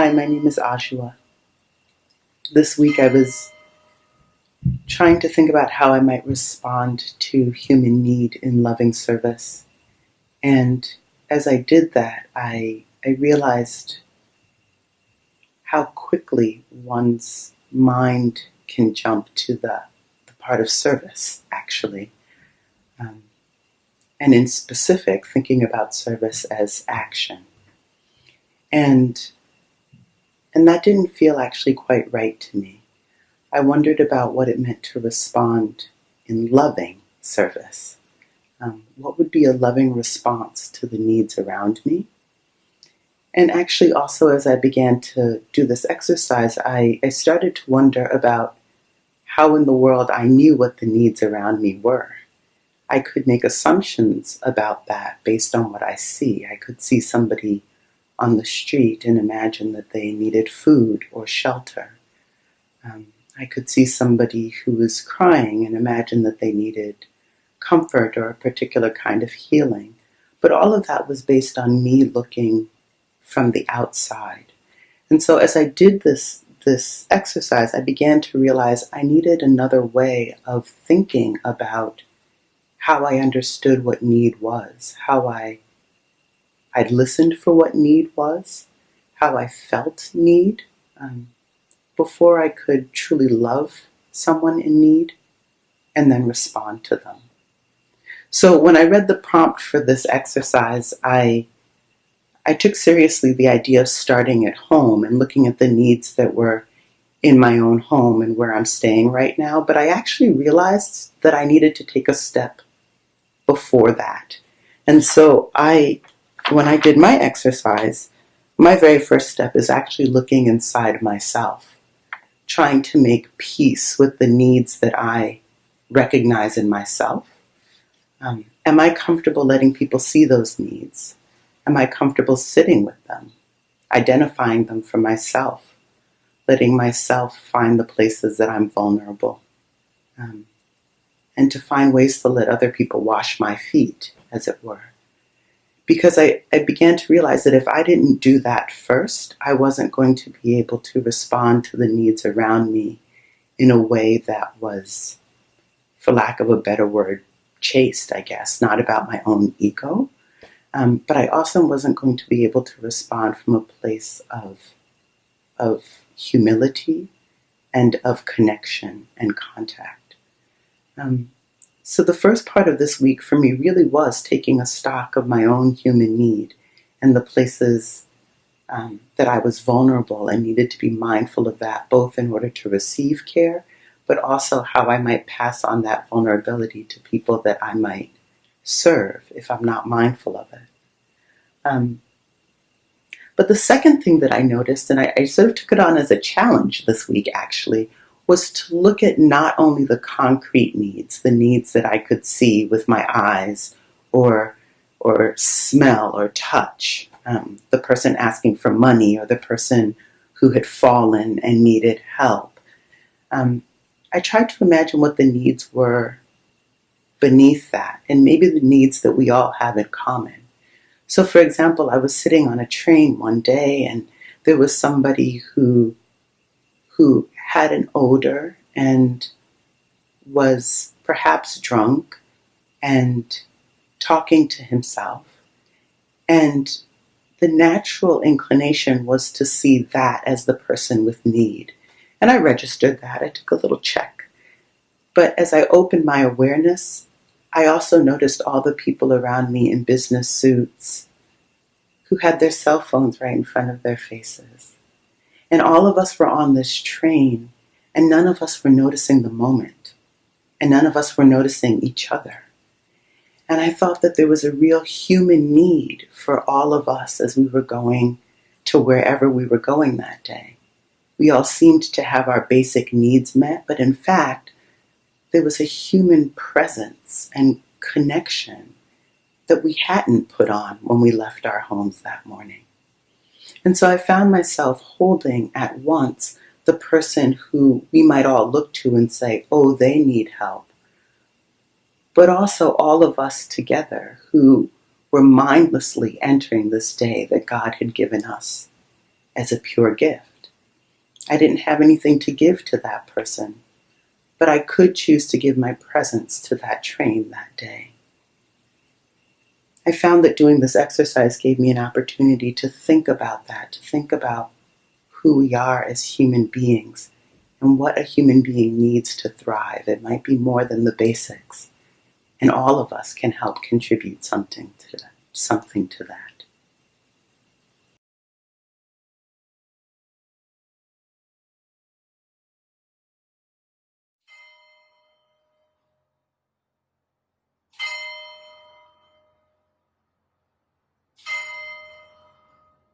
Hi, my name is Ashua. This week I was trying to think about how I might respond to human need in loving service. And as I did that, I, I realized how quickly one's mind can jump to the, the part of service, actually. Um, and in specific, thinking about service as action. And, and that didn't feel actually quite right to me. I wondered about what it meant to respond in loving service. Um, what would be a loving response to the needs around me? And actually, also, as I began to do this exercise, I, I started to wonder about how in the world I knew what the needs around me were. I could make assumptions about that based on what I see. I could see somebody on the street and imagine that they needed food or shelter. Um, I could see somebody who was crying and imagine that they needed comfort or a particular kind of healing. But all of that was based on me looking from the outside. And so as I did this this exercise, I began to realize I needed another way of thinking about how I understood what need was, how I I'd listened for what need was, how I felt need um, before I could truly love someone in need and then respond to them. So when I read the prompt for this exercise, I I took seriously the idea of starting at home and looking at the needs that were in my own home and where I'm staying right now, but I actually realized that I needed to take a step before that. And so I, when I did my exercise, my very first step is actually looking inside myself, trying to make peace with the needs that I recognize in myself. Um, am I comfortable letting people see those needs? Am I comfortable sitting with them, identifying them for myself, letting myself find the places that I'm vulnerable, um, and to find ways to let other people wash my feet, as it were? Because I, I began to realize that if I didn't do that first, I wasn't going to be able to respond to the needs around me in a way that was, for lack of a better word, chaste, I guess, not about my own ego, um, but I also wasn't going to be able to respond from a place of, of humility and of connection and contact. Um, so the first part of this week for me really was taking a stock of my own human need and the places um, that I was vulnerable and needed to be mindful of that, both in order to receive care, but also how I might pass on that vulnerability to people that I might serve if I'm not mindful of it. Um, but the second thing that I noticed, and I, I sort of took it on as a challenge this week actually, was to look at not only the concrete needs, the needs that I could see with my eyes or, or smell or touch, um, the person asking for money or the person who had fallen and needed help. Um, I tried to imagine what the needs were beneath that, and maybe the needs that we all have in common. So, for example, I was sitting on a train one day, and there was somebody who who had an odor and was perhaps drunk and talking to himself. And the natural inclination was to see that as the person with need. And I registered that. I took a little check. But as I opened my awareness, I also noticed all the people around me in business suits who had their cell phones right in front of their faces. And all of us were on this train, and none of us were noticing the moment, and none of us were noticing each other. And I thought that there was a real human need for all of us as we were going to wherever we were going that day. We all seemed to have our basic needs met, but in fact, there was a human presence and connection that we hadn't put on when we left our homes that morning. And so I found myself holding at once the person who we might all look to and say, oh, they need help, but also all of us together who were mindlessly entering this day that God had given us as a pure gift. I didn't have anything to give to that person, but I could choose to give my presence to that train that day. I found that doing this exercise gave me an opportunity to think about that, to think about who we are as human beings and what a human being needs to thrive. It might be more than the basics, and all of us can help contribute something to that. Something to that.